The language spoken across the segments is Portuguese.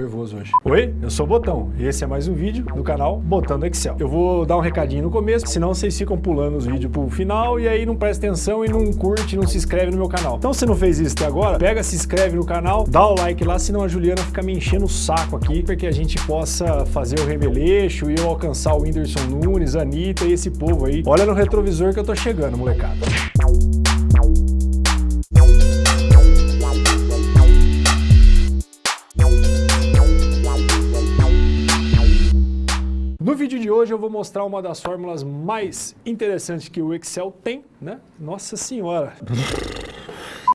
nervoso hoje. Oi, eu sou o Botão e esse é mais um vídeo do canal Botando Excel. Eu vou dar um recadinho no começo, senão vocês ficam pulando os vídeos pro final e aí não presta atenção e não curte, não se inscreve no meu canal. Então se não fez isso até agora, pega, se inscreve no canal, dá o like lá, senão a Juliana fica me enchendo o saco aqui, porque a gente possa fazer o remeleixo e eu alcançar o Whindersson Nunes, a Anitta e esse povo aí. Olha no retrovisor que eu tô chegando, molecada. Hoje eu vou mostrar uma das fórmulas mais interessantes que o Excel tem, né? Nossa senhora!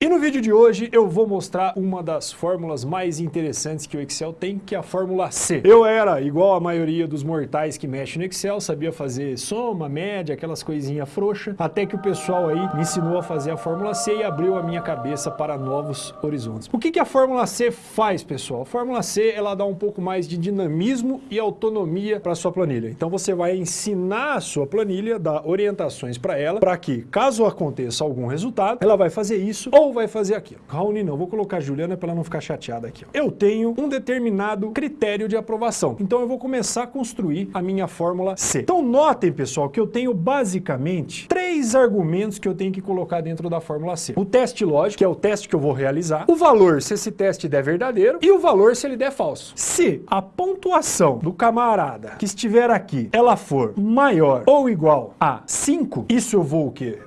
E no vídeo de hoje eu vou mostrar uma das fórmulas mais interessantes que o Excel tem, que é a fórmula C. Eu era igual a maioria dos mortais que mexem no Excel, sabia fazer soma, média, aquelas coisinhas frouxas, até que o pessoal aí me ensinou a fazer a fórmula C e abriu a minha cabeça para novos horizontes. O que, que a fórmula C faz, pessoal? A fórmula C ela dá um pouco mais de dinamismo e autonomia para sua planilha. Então você vai ensinar a sua planilha, dar orientações para ela, para que, caso aconteça algum resultado, ela vai fazer isso ou vai fazer aquilo. Raoni não, vou colocar a Juliana para ela não ficar chateada aqui. Eu tenho um determinado critério de aprovação, então eu vou começar a construir a minha fórmula C. Então notem, pessoal, que eu tenho basicamente três argumentos que eu tenho que colocar dentro da fórmula C. O teste lógico, que é o teste que eu vou realizar, o valor se esse teste der verdadeiro e o valor se ele der falso. Se a pontuação do camarada que estiver aqui, ela for maior ou igual a 5, isso eu vou o quê?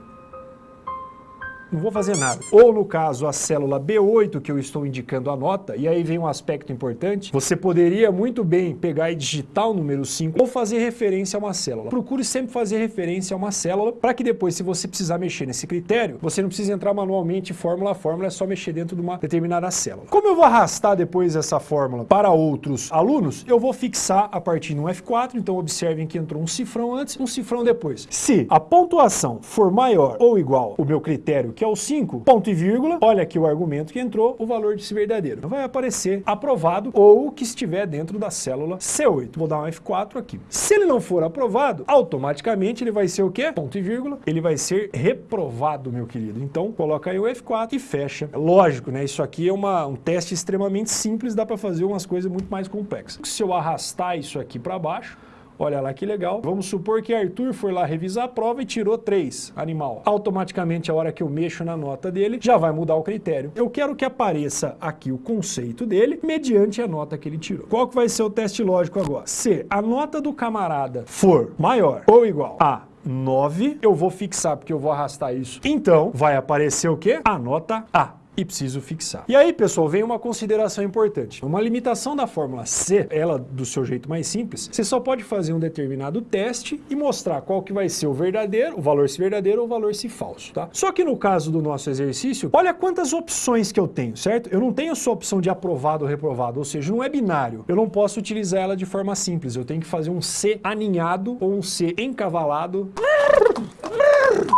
Não vou fazer nada. Ou no caso a célula B8 que eu estou indicando a nota, e aí vem um aspecto importante, você poderia muito bem pegar e digitar o número 5 ou fazer referência a uma célula. Procure sempre fazer referência a uma célula para que depois, se você precisar mexer nesse critério, você não precisa entrar manualmente fórmula a fórmula, é só mexer dentro de uma determinada célula. Como eu vou arrastar depois essa fórmula para outros alunos, eu vou fixar a partir de um F4, então observem que entrou um cifrão antes, um cifrão depois. Se a pontuação for maior ou igual o meu critério que é o 5, ponto e vírgula, olha aqui o argumento que entrou, o valor desse verdadeiro. Vai aparecer aprovado ou que estiver dentro da célula C8. Vou dar um F4 aqui. Se ele não for aprovado, automaticamente ele vai ser o quê? Ponto e vírgula, ele vai ser reprovado, meu querido. Então, coloca aí o F4 e fecha. Lógico, né? Isso aqui é uma, um teste extremamente simples, dá para fazer umas coisas muito mais complexas. Se eu arrastar isso aqui para baixo, Olha lá que legal. Vamos supor que Arthur foi lá revisar a prova e tirou 3, animal. Automaticamente, a hora que eu mexo na nota dele, já vai mudar o critério. Eu quero que apareça aqui o conceito dele, mediante a nota que ele tirou. Qual que vai ser o teste lógico agora? Se a nota do camarada for maior ou igual a 9, eu vou fixar porque eu vou arrastar isso. Então, vai aparecer o quê? A nota A e preciso fixar. E aí, pessoal, vem uma consideração importante. Uma limitação da fórmula C, ela do seu jeito mais simples, você só pode fazer um determinado teste e mostrar qual que vai ser o verdadeiro, o valor se verdadeiro ou o valor se falso, tá? Só que no caso do nosso exercício, olha quantas opções que eu tenho, certo? Eu não tenho só opção de aprovado ou reprovado, ou seja, não é binário. Eu não posso utilizar ela de forma simples, eu tenho que fazer um C aninhado ou um C encavalado.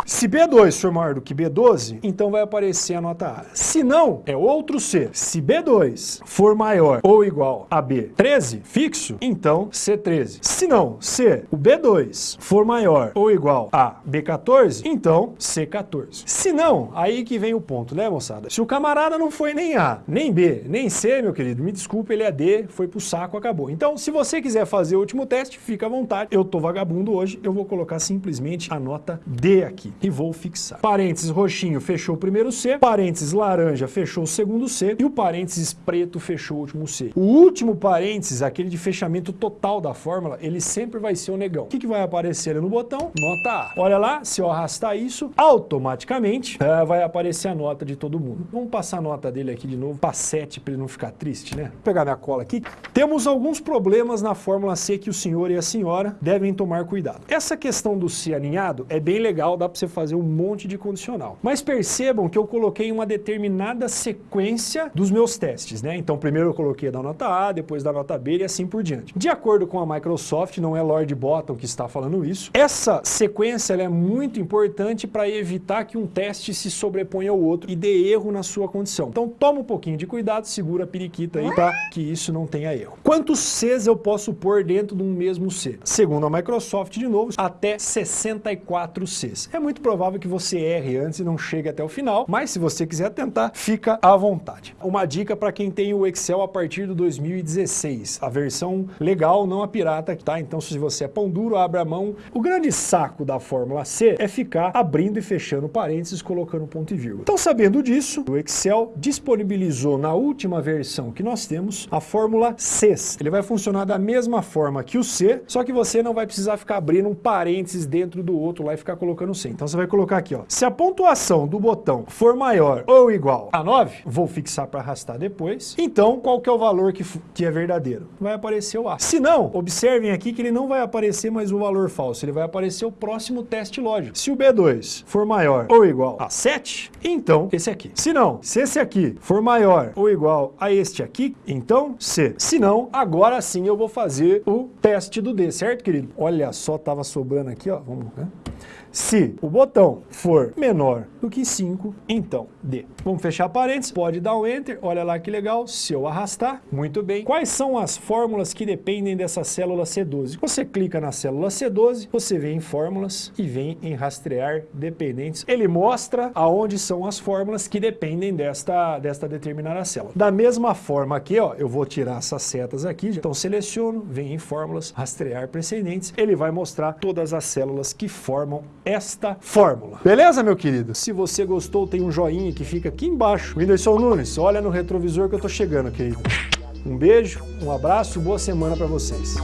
Se B2 for maior do que B12, então vai aparecer a nota A. Se não, é outro C. Se B2 for maior ou igual a B13, fixo, então C13. Se não, se o B2 for maior ou igual a B14, então C14. Se não, aí que vem o ponto, né, moçada? Se o camarada não foi nem A, nem B, nem C, meu querido, me desculpe, ele é D, foi pro saco, acabou. Então, se você quiser fazer o último teste, fica à vontade. Eu tô vagabundo hoje, eu vou colocar simplesmente a nota D aqui e vou fixar. Parênteses roxinho fechou o primeiro C, parênteses laranja fechou o segundo C e o parênteses preto fechou o último C. O último parênteses, aquele de fechamento total da fórmula, ele sempre vai ser o negão. O que, que vai aparecer no botão? Nota A. Olha lá, se eu arrastar isso, automaticamente é, vai aparecer a nota de todo mundo. Vamos passar a nota dele aqui de novo para 7 para ele não ficar triste, né? Vou pegar minha cola aqui. Temos alguns problemas na fórmula C que o senhor e a senhora devem tomar cuidado. Essa questão do C aninhado é bem legal, dá para você fazer um monte de condicional. Mas percebam que eu coloquei uma determinada sequência dos meus testes, né? Então primeiro eu coloquei da nota A, depois da nota B e assim por diante. De acordo com a Microsoft, não é Lord Bottom que está falando isso, essa sequência é muito importante para evitar que um teste se sobreponha ao outro e dê erro na sua condição. Então toma um pouquinho de cuidado, segura a periquita aí para que isso não tenha erro. Quantos Cs eu posso pôr dentro de um mesmo C? Segundo a Microsoft, de novo, até 64 Cs. É muito muito provável que você erre antes e não chegue até o final, mas se você quiser tentar, fica à vontade. Uma dica para quem tem o Excel a partir do 2016, a versão legal, não a pirata, tá? Então se você é pão duro, abra a mão. O grande saco da fórmula C é ficar abrindo e fechando parênteses, colocando ponto e vírgula. Então sabendo disso, o Excel disponibilizou na última versão que nós temos a fórmula CES. Ele vai funcionar da mesma forma que o C, só que você não vai precisar ficar abrindo um parênteses dentro do outro lá e ficar colocando C. Então você vai colocar aqui, ó. Se a pontuação do botão for maior ou igual a 9, vou fixar para arrastar depois. Então, qual que é o valor que, que é verdadeiro? Vai aparecer o A. Se não, observem aqui que ele não vai aparecer mais o valor falso, ele vai aparecer o próximo teste lógico. Se o B2 for maior ou igual a 7, então esse aqui. Se não, se esse aqui for maior ou igual a este aqui, então C. Se não, agora sim eu vou fazer o teste do D, certo, querido? Olha só, tava sobrando aqui, ó. Vamos, né? Se o botão for menor do que 5, então D. Vamos fechar parênteses, pode dar um Enter, olha lá que legal, se eu arrastar, muito bem. Quais são as fórmulas que dependem dessa célula C12? Você clica na célula C12, você vem em fórmulas e vem em rastrear dependentes. Ele mostra aonde são as fórmulas que dependem desta, desta determinada célula. Da mesma forma aqui, ó, eu vou tirar essas setas aqui, então seleciono, vem em fórmulas, rastrear precedentes, ele vai mostrar todas as células que formam esta fórmula. Beleza, meu querido? Se você gostou, tem um joinha que fica aqui embaixo. Whindersson Nunes, olha no retrovisor que eu tô chegando, querido. Um beijo, um abraço, boa semana para vocês.